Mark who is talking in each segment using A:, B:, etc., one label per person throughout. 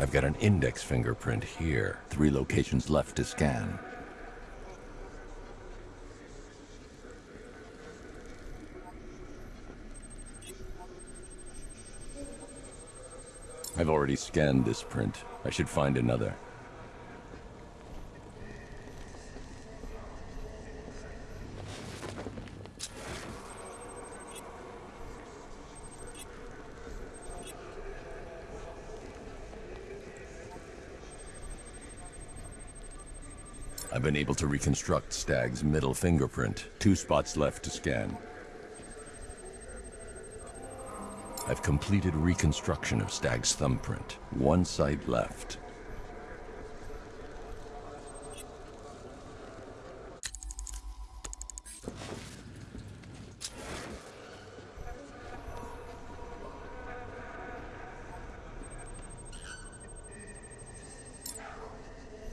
A: I've got an index fingerprint here. Three locations left to scan. I've already scanned this print. I should find another. I've been able to reconstruct Stagg's middle fingerprint. Two spots left to scan. I've completed reconstruction of Stagg's thumbprint. One site left.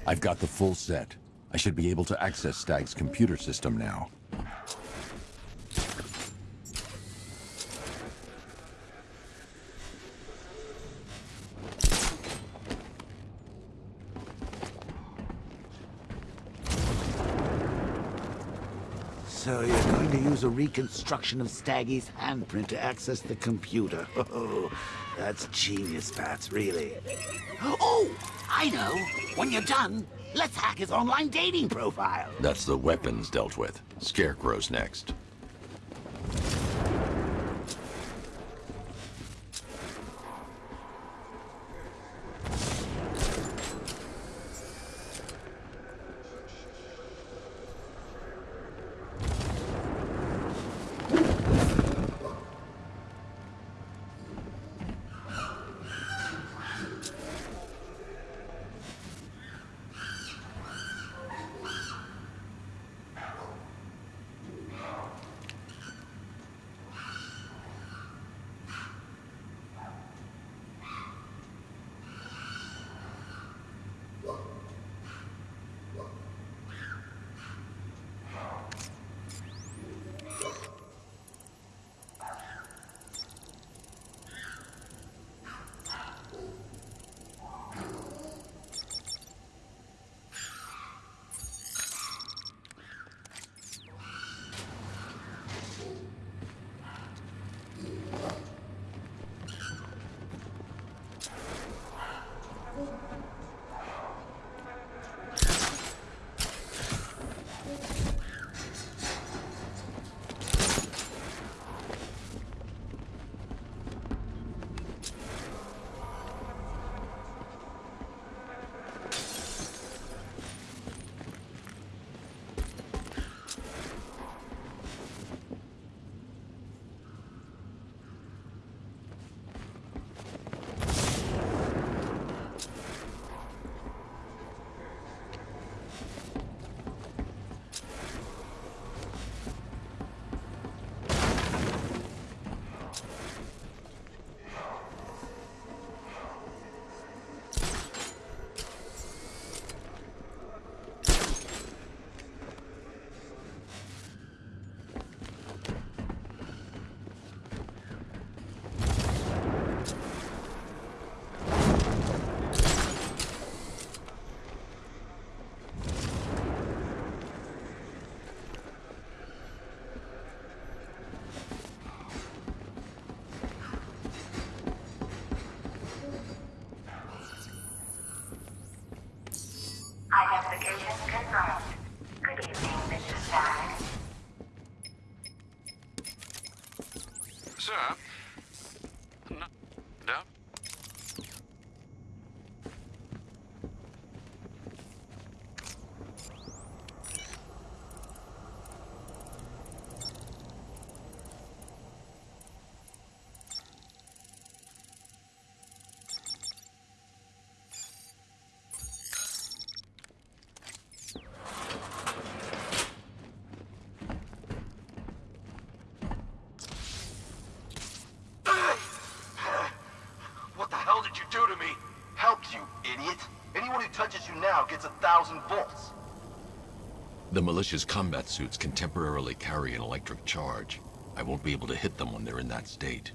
A: I've got the full set. I should be able to access Stagg's computer system now.
B: So to use a reconstruction of Staggy's handprint to access the computer. Oh, that's genius, Bats, really. Oh, I know. When you're done, let's hack his online dating profile.
A: That's the weapons dealt with. Scarecrow's next.
C: Touches you now gets a thousand volts.
A: The militia's combat suits can temporarily carry an electric charge. I won't be able to hit them when they're in that state.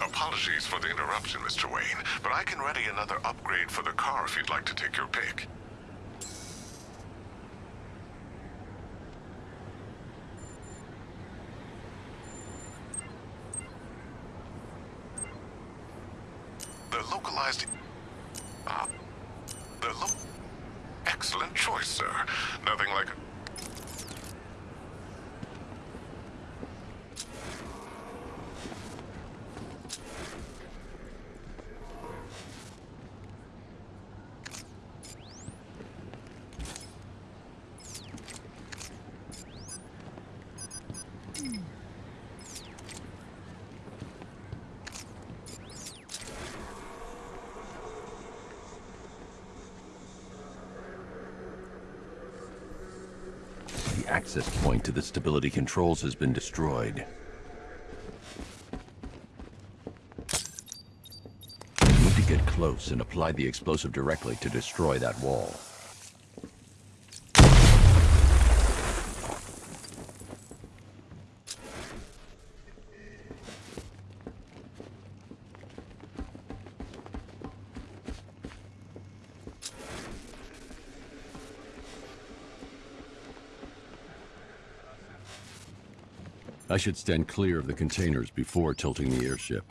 D: Apologies for the interruption, Mr. Wayne, but I can ready another upgrade car if you'd like to take your pick. The localized... Ah. The lo... Excellent choice, sir. Nothing like...
A: Access point to the stability controls has been destroyed. You need to get close and apply the explosive directly to destroy that wall. I should stand clear of the containers before tilting the airship.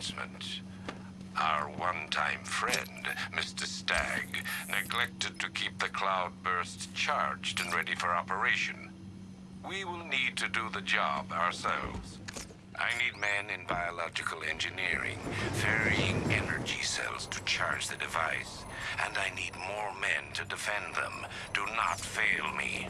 D: Announcement. Our one-time friend, Mr. Stagg, neglected to keep the cloudbursts charged and ready for operation. We will need to do the job ourselves.
E: I need men in biological engineering, ferrying energy cells to charge the device. And I need more men to defend them. Do not fail me.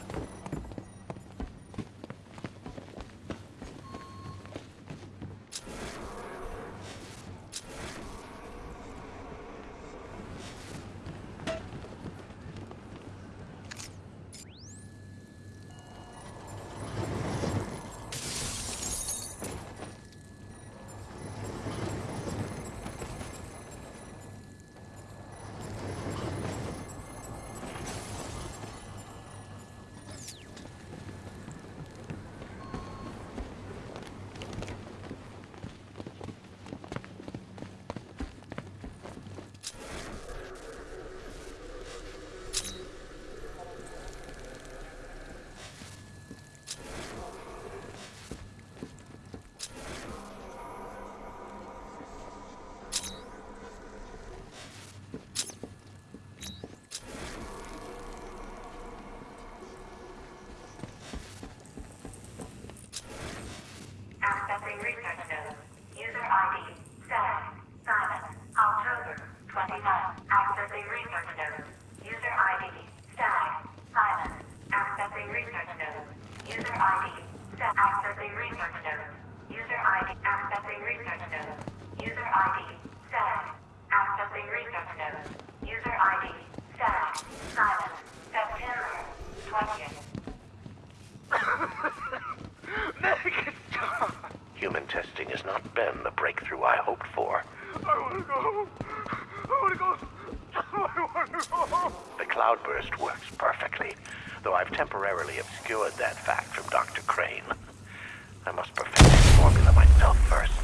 C: Go. I wanna go.
E: The cloudburst works perfectly, though I've temporarily obscured that fact from Dr. Crane. I must perfect the formula myself first.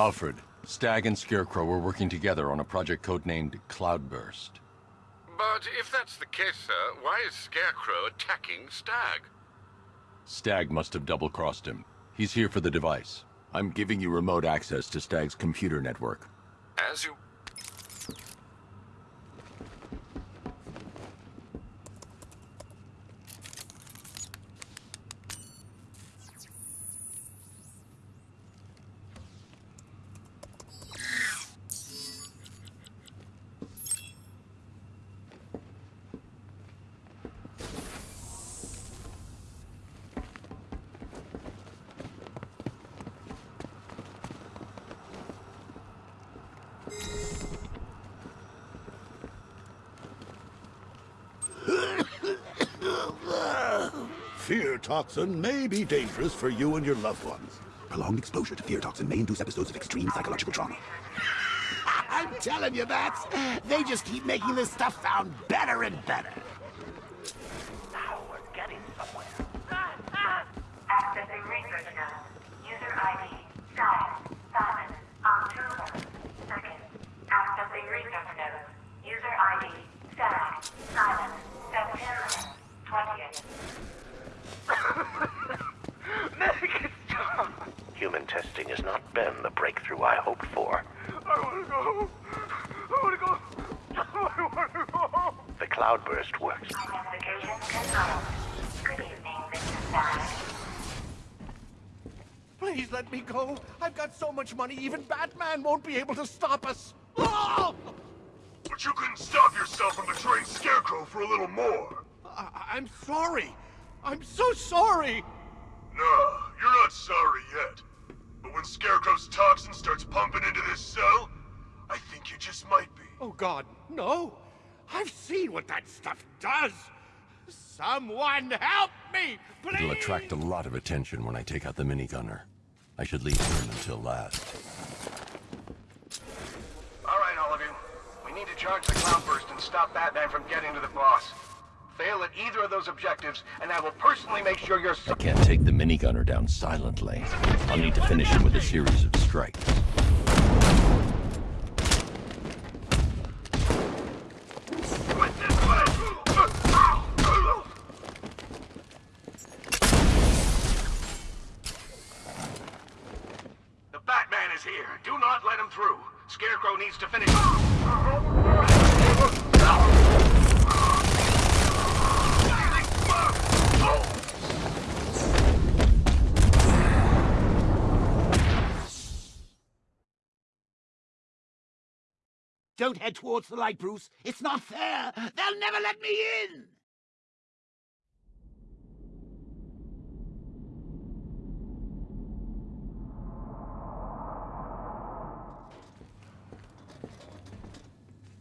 A: Alfred, Stagg and Scarecrow were working together on a project codenamed Cloudburst.
F: But if that's the case, sir, why is Scarecrow attacking Stagg?
A: Stagg must have double-crossed him. He's here for the device. I'm giving you remote access to Stagg's computer network.
F: As you...
G: Fear toxin may be dangerous for you and your loved ones.
H: Prolonged exposure to fear toxin may induce episodes of extreme psychological trauma.
B: I'm telling you, Bats. They just keep making this stuff sound better and better.
I: Accessing research node. User ID. Stagg. Simon. October. Second. Accessing research node. User ID. Stagg. Simon. September. 20th.
E: Human testing has not been the breakthrough I hoped for.
C: I wanna go. I wanna go. I wanna go.
E: The cloudburst works.
I: Identification confirmed. Good evening, Mr. Stagg.
J: Please let me go. I've got so much money, even Batman won't be able to stop us. Oh!
C: But you couldn't stop yourself from betraying Scarecrow for a little more.
J: I- I'm sorry. I'm so sorry.
C: No, you're not sorry yet. But when Scarecrow's toxin starts pumping into this cell, I think you just might be.
J: Oh, God, no. I've seen what that stuff does. Someone help me, please!
A: It'll attract a lot of attention when I take out the minigunner. I should leave him until last.
C: All right, all of you. We need to charge the cloudburst and stop Batman from getting to the boss. Fail at either of those objectives, and I will personally make sure you're...
A: I can't take the minigunner down silently. I'll need to finish him with a series of strikes.
C: Quit this way! The Batman is here. Do not let him through. Scarecrow needs to finish.
B: Don't head towards the light, Bruce. It's not fair. They'll never let me in.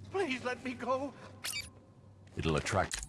J: Please let me go.
A: It'll attract